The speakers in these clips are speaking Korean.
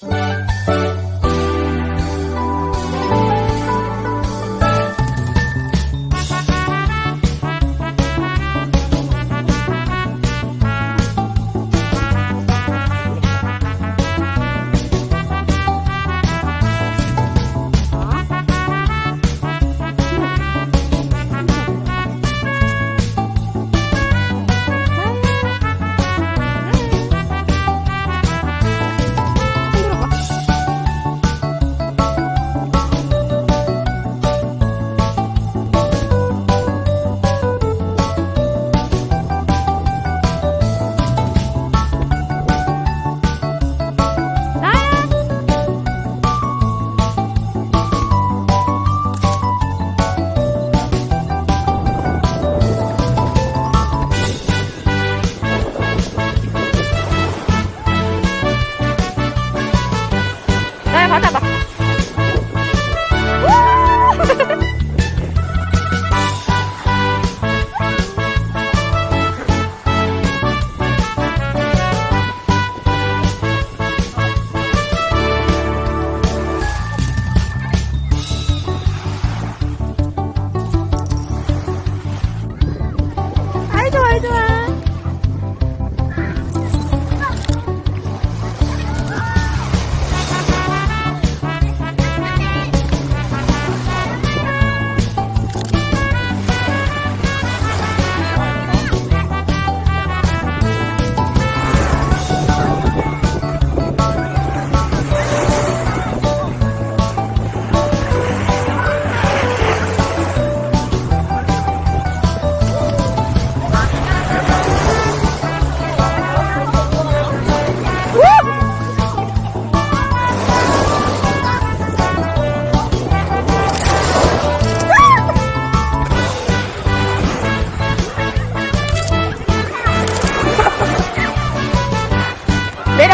나 干吧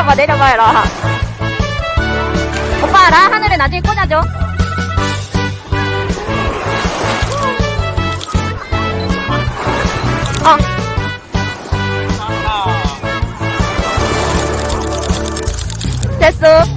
내려봐 내려봐 라. 오빠 라 하늘에 나중에 꽂아줘. 어 됐어